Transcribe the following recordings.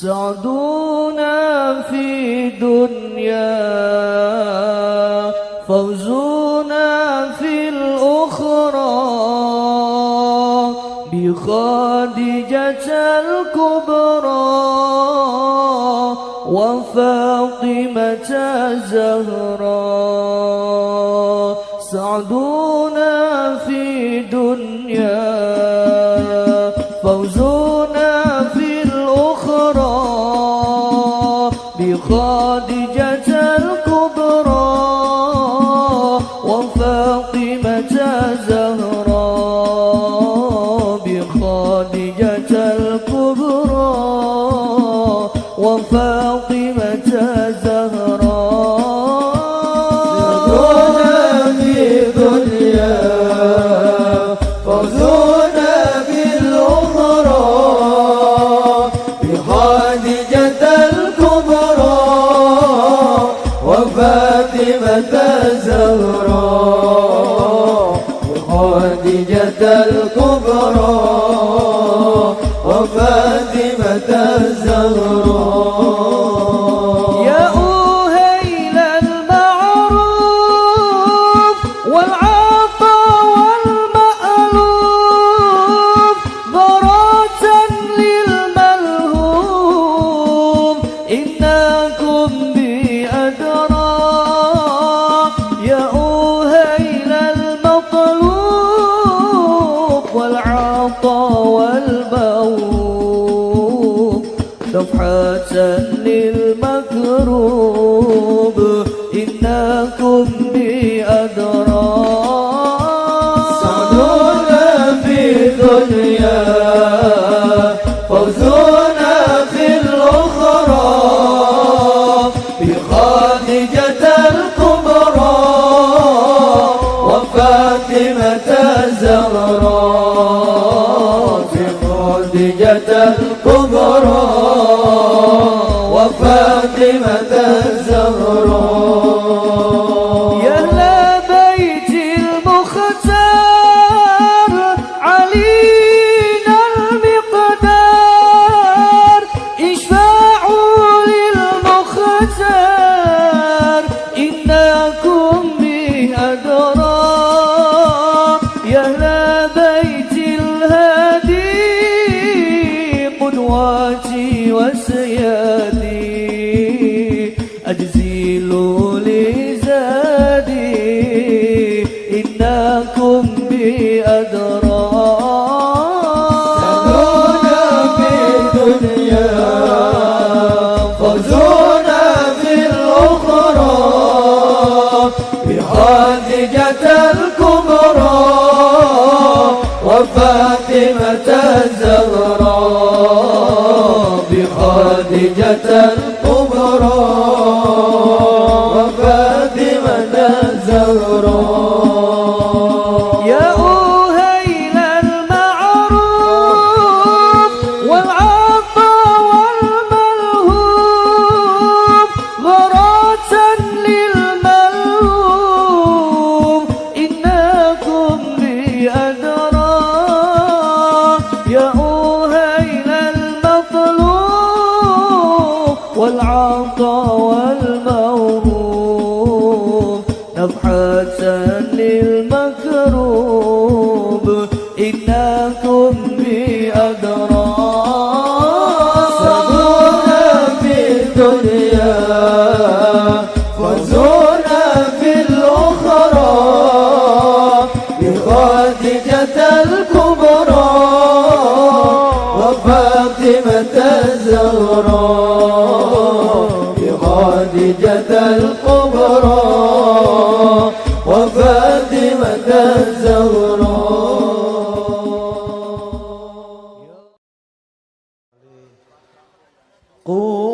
سعدنا في دنيا وفاطمة الزهراء الكبرى وفاطمة 哦。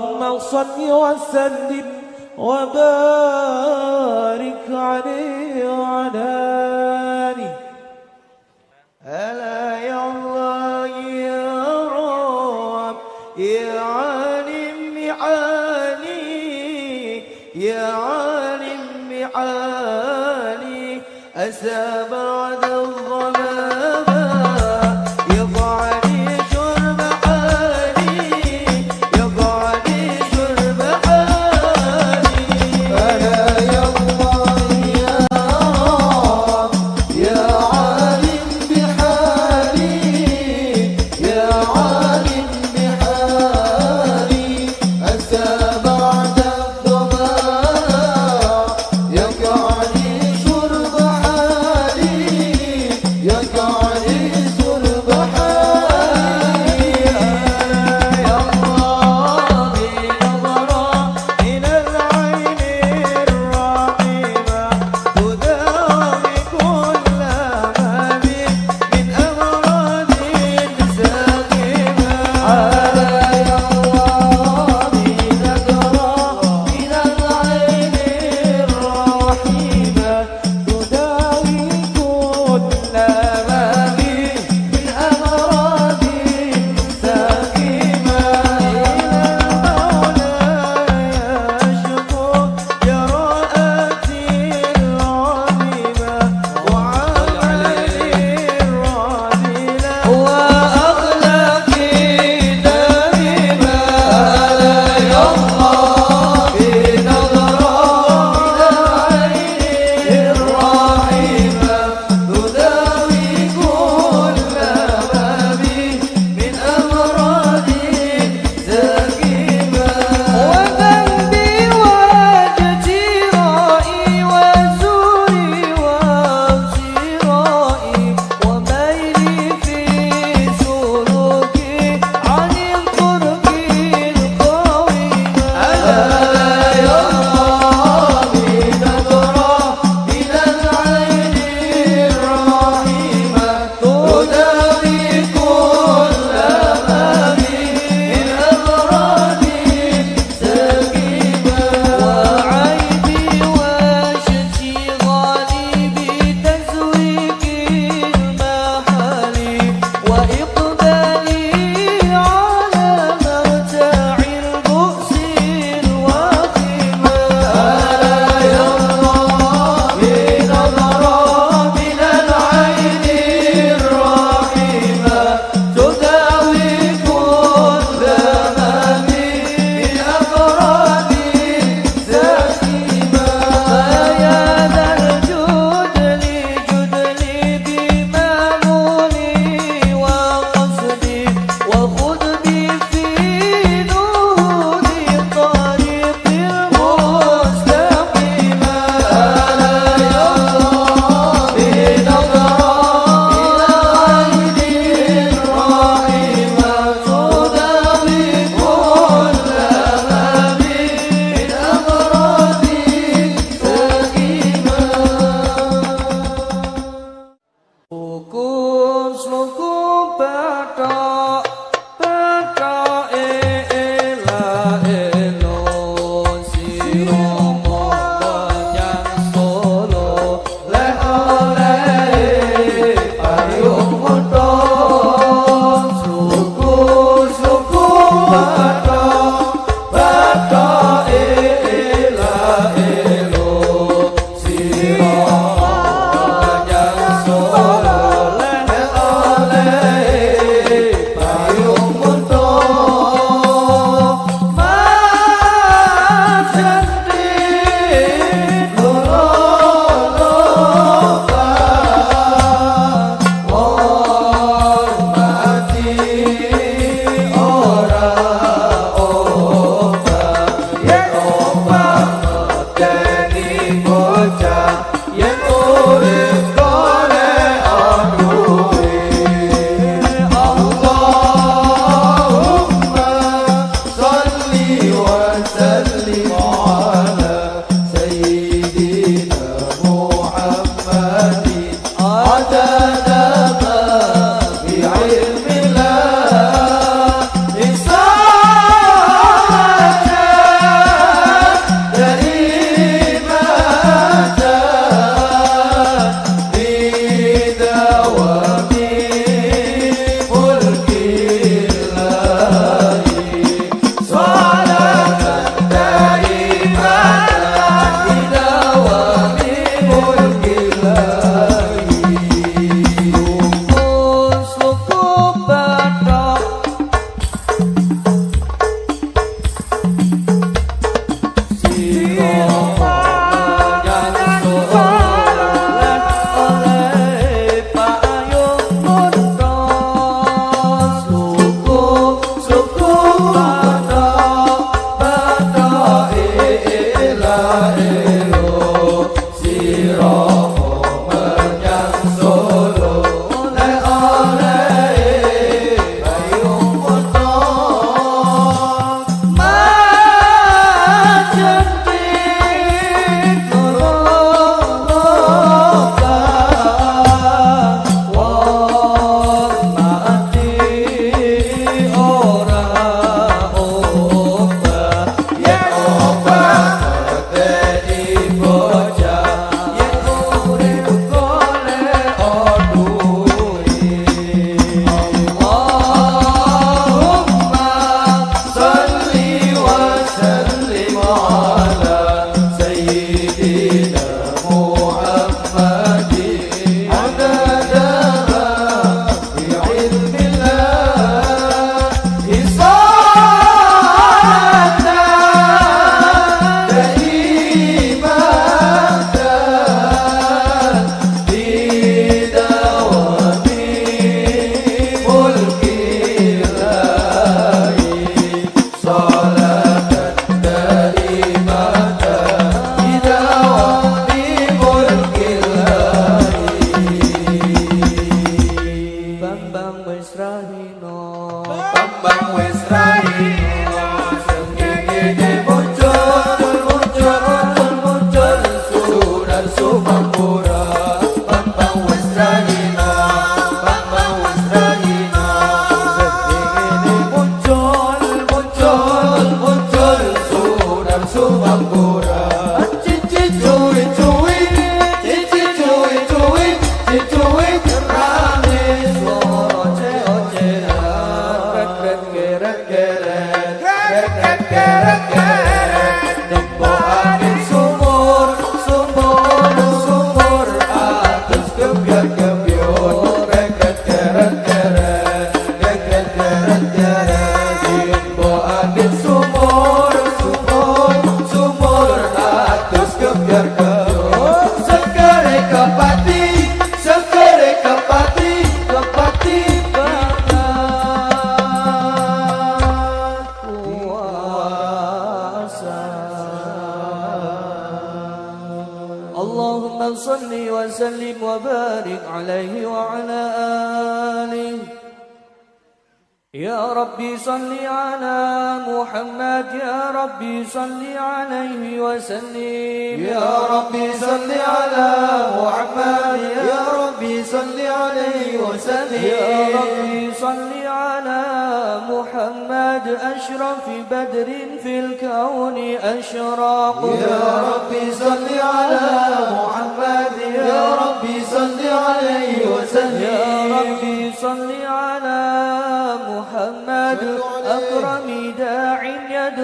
وصل وسلم وبارك عليه وعلى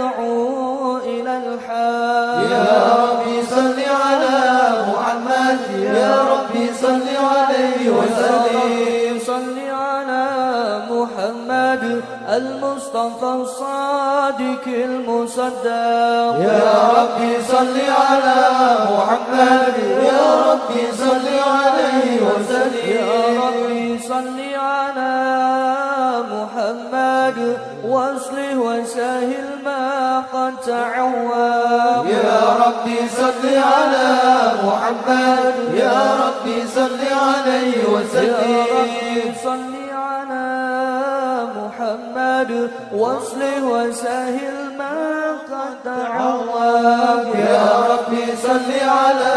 يدعو إلى الحق يا ربي صل على محمد. يا ربي صل عليه وسلم. صل على محمد المصطفى الصادق المصدق. يا ربي صل على محمد. يا ربي صل عليه وسلم. يا ربي صل على محمد وأصله وسهل قد تعوى. يا ربي صل على محمد. يا ربي صل عليه يا وسلم ربي صل على محمد. واصله وسهل ما قد تعوى. يا ربي صل على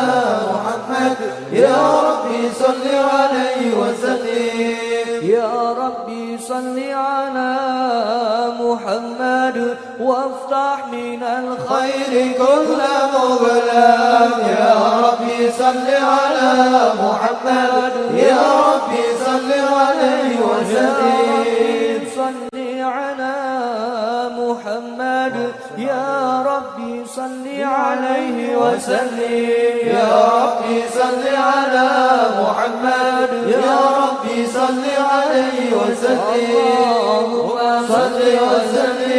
محمد. يا ربي صل عليه وسلم. يا ربي صل على محمد وافتح من الخير خير كل مغلق يا ربي صل على محمد. يا ربي صل عليه وسلم. صل على محمد. يا ربي صل عليه وسلم. يا ربي صل على محمد. يا ربي صل عليه وسلم. اللهم صل وسلم.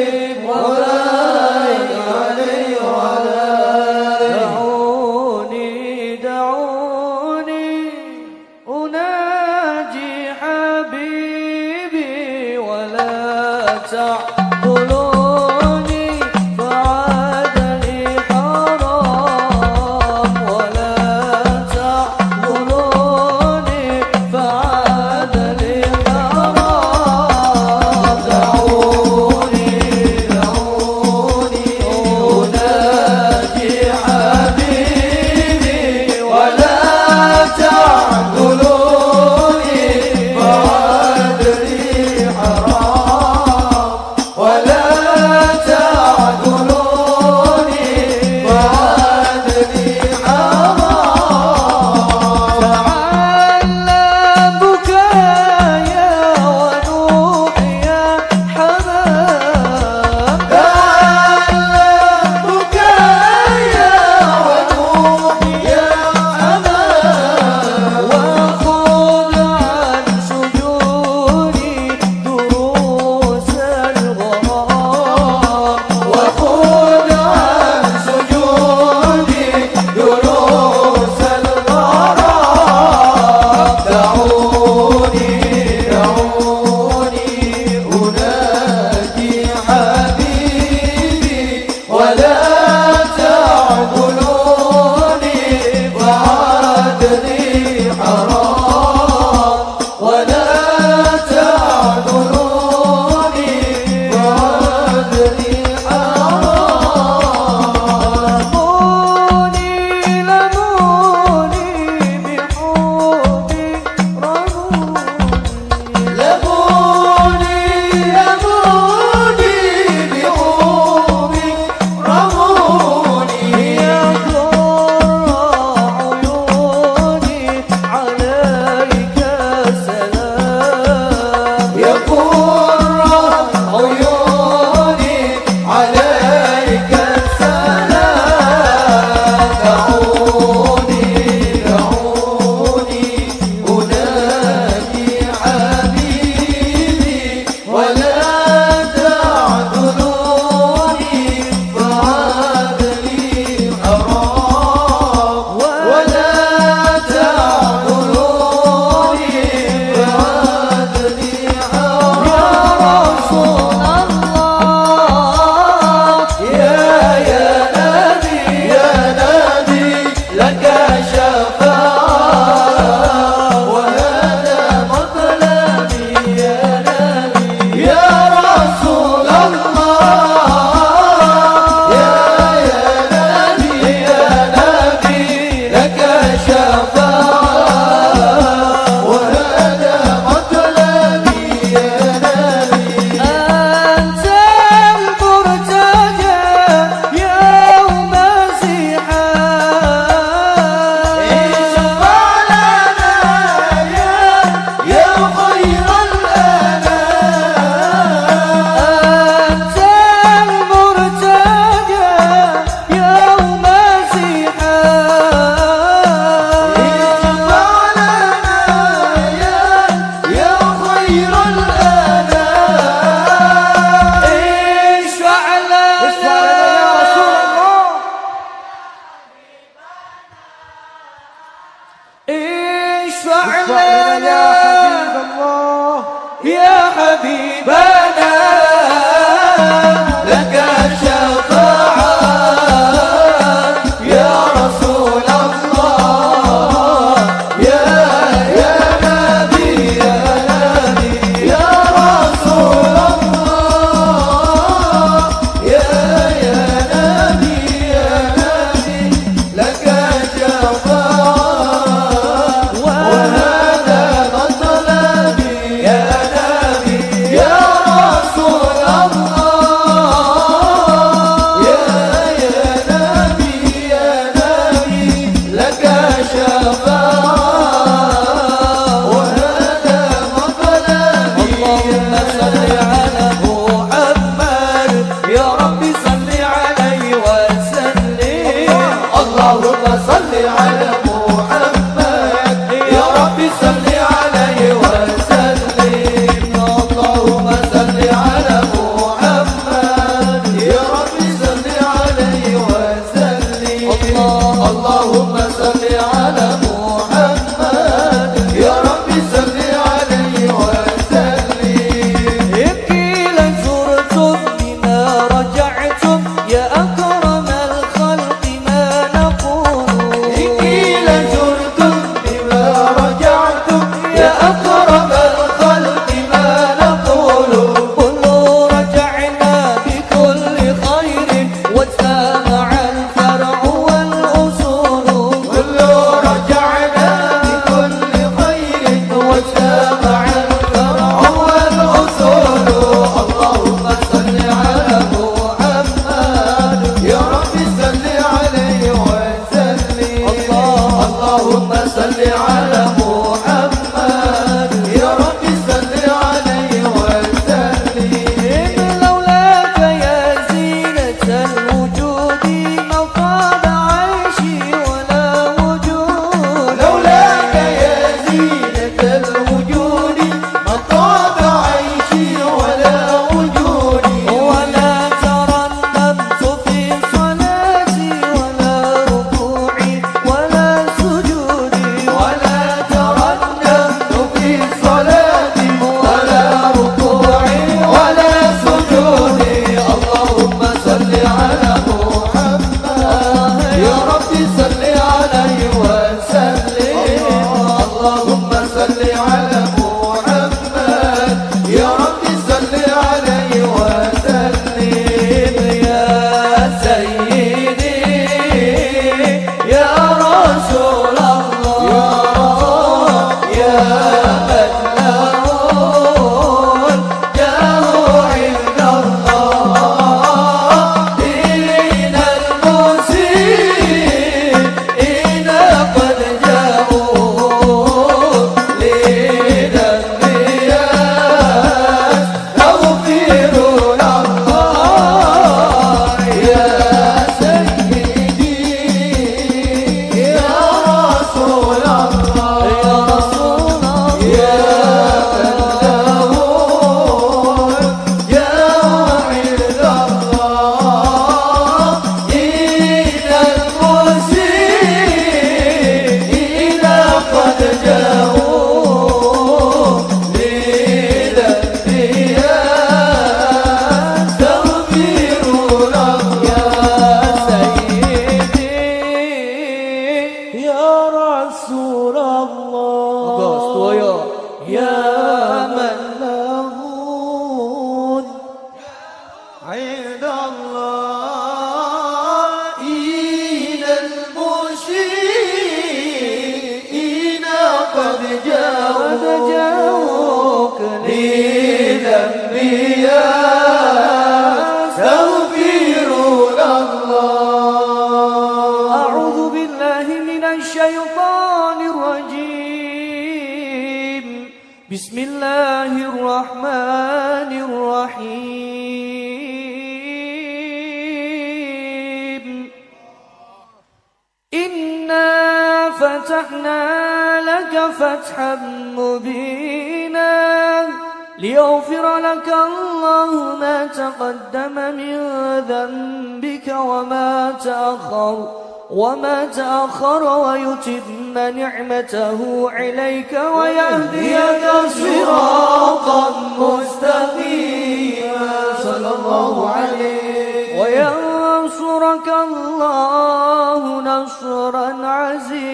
وينصرك الله نصرا عزيزا.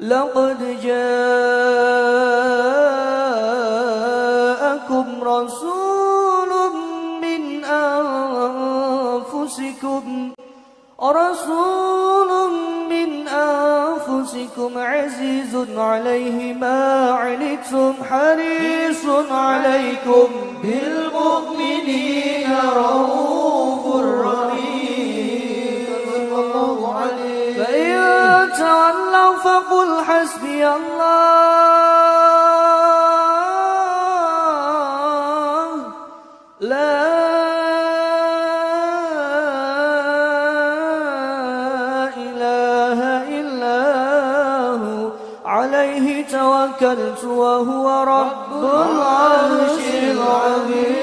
لقد جاءكم رسول من أنفسكم رسول من أنفسكم عزيز عليه ما عنتم حريص عليكم بالمؤمنين رؤوف رحيم. الله فإن تولوا فقل حسبي الله. لا إله إلا هو. عليه توكلت وهو رب العرش العظيم.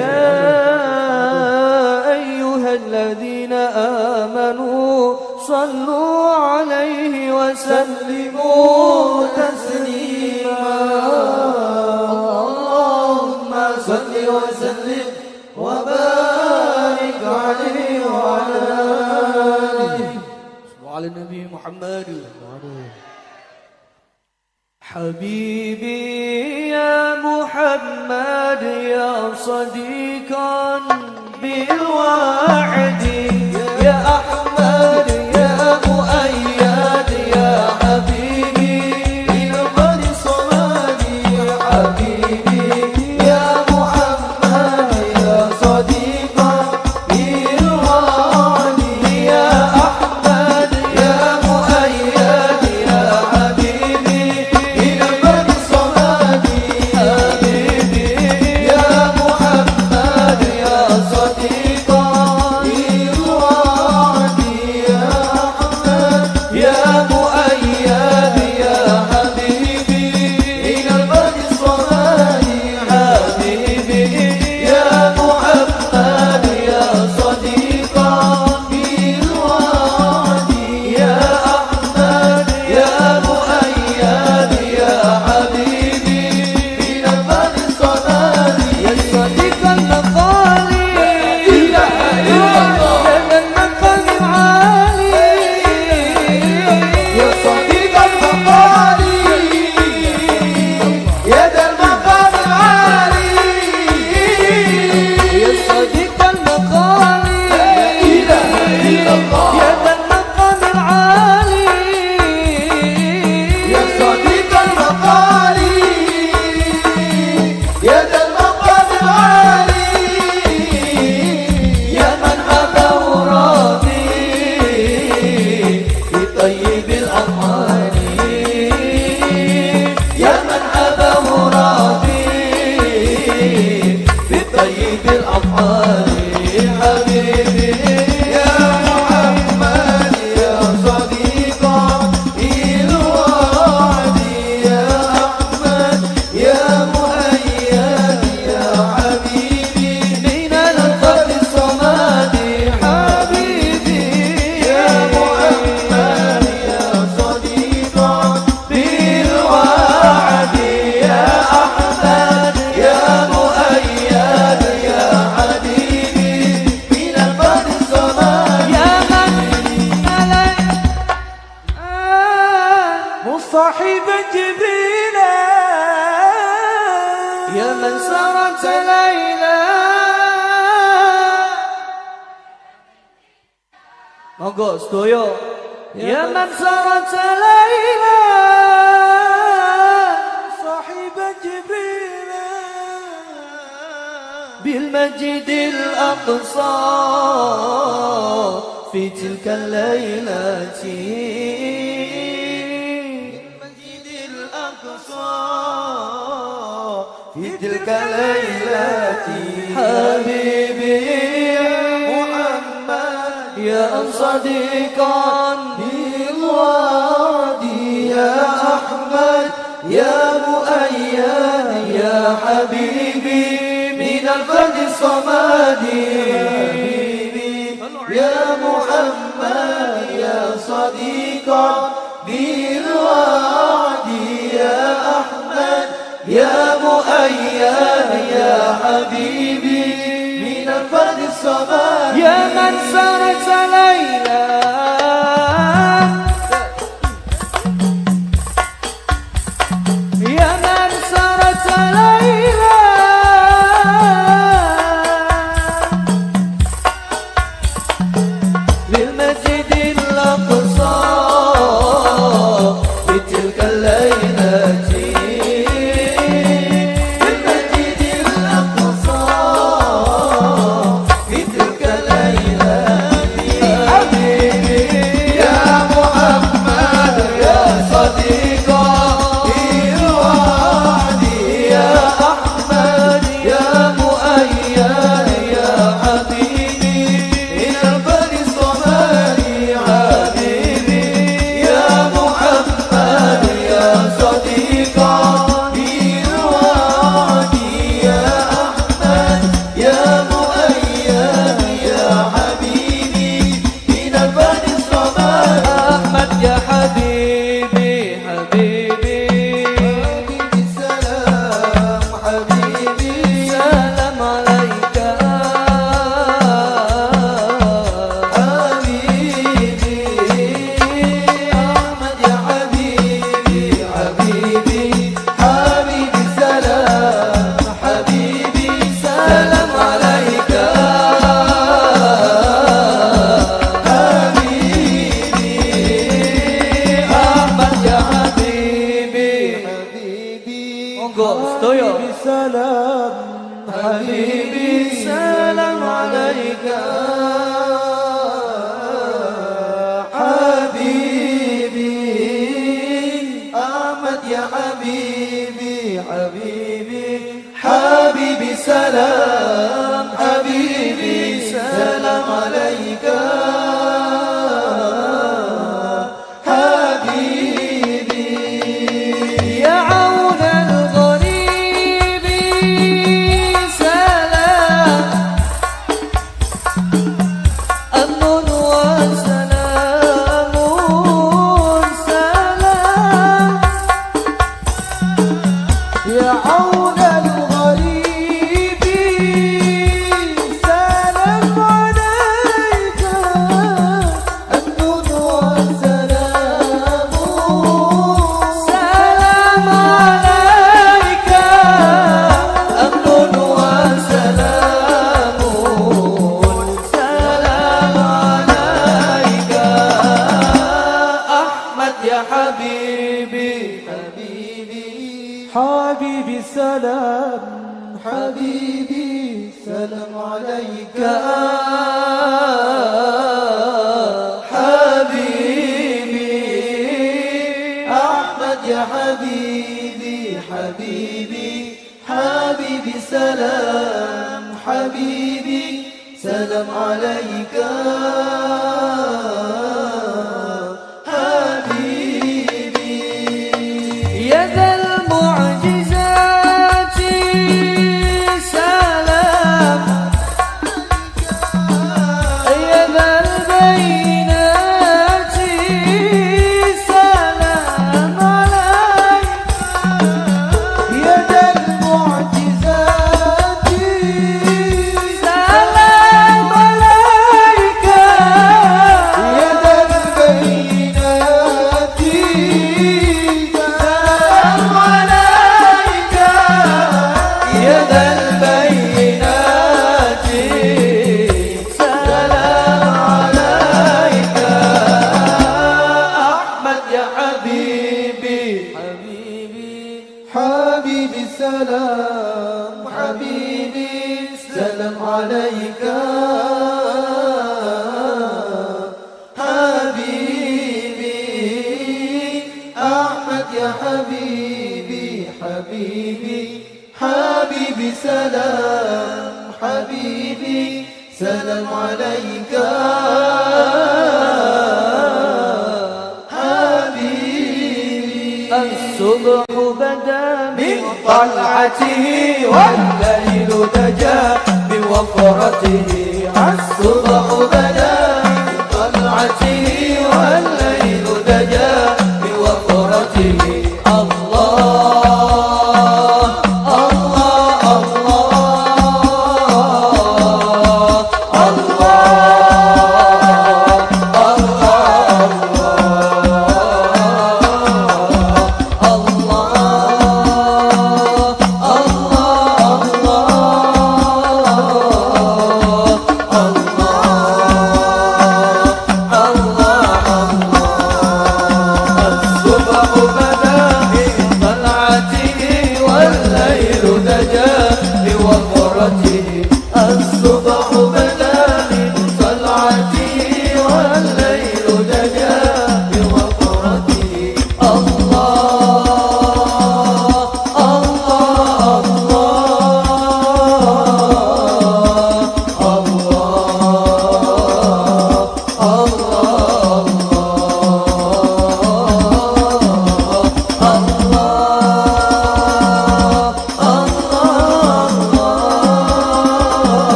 يا أيها الذين آمنوا صلوا عليه وسلموا تسليما. اللهم صل وسلم وبارك عليه وعلى آله. وعلى النبي محمد. حبيبي يا محمد يا صديقا بالوعد يا أحمد المسجد الأقصى في تلك الليلة. المسجد الأقصى في تلك الليلة. حبيبي محمد يا صديقا بالوادي. يا أحمد يا مؤيد يا حبيبي. الفرد الصمد حبيبي يا محمد يا صديق بالوعد يا أحمد يا مؤيد يا حبيبي.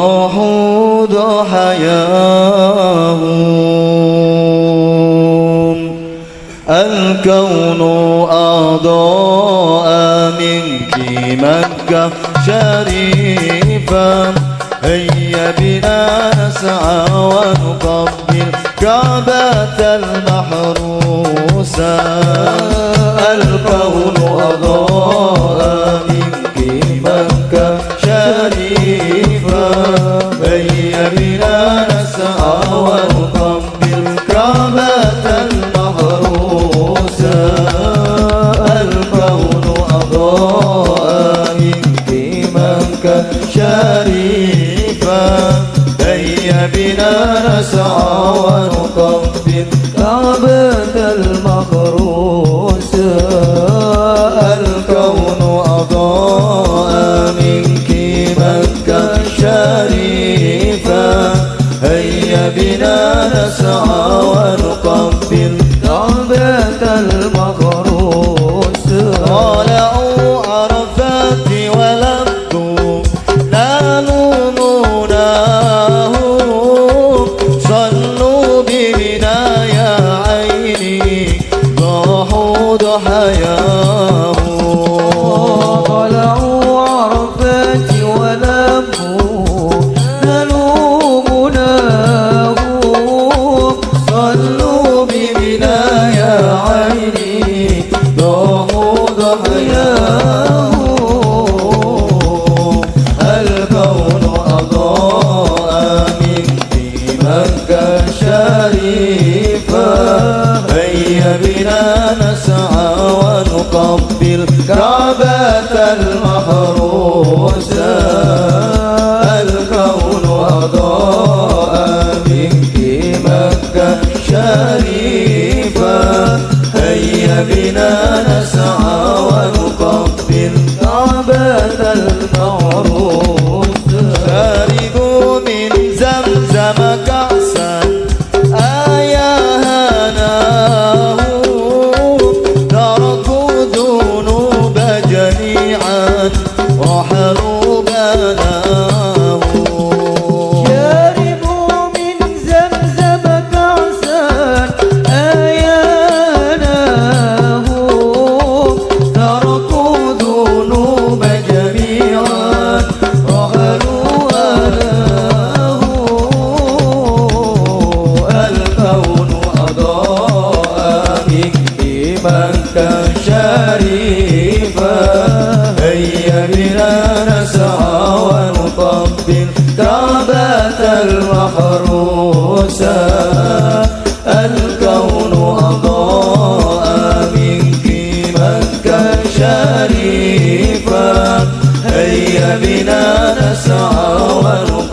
الوحود حياهم الكون أضاء منك مكة شريفة هيا بنا نسعى ونقبل كعبة المحروسة. الكون أضاء منك مكة بنا نسعى ونقبل كعبة محروسة الكون أضاء اهتمامك شريفا هيا بنا نسعى ونقبل كعبة المحروسة نسعى ونقبل كعبة المقام بنا نسعى ونقوم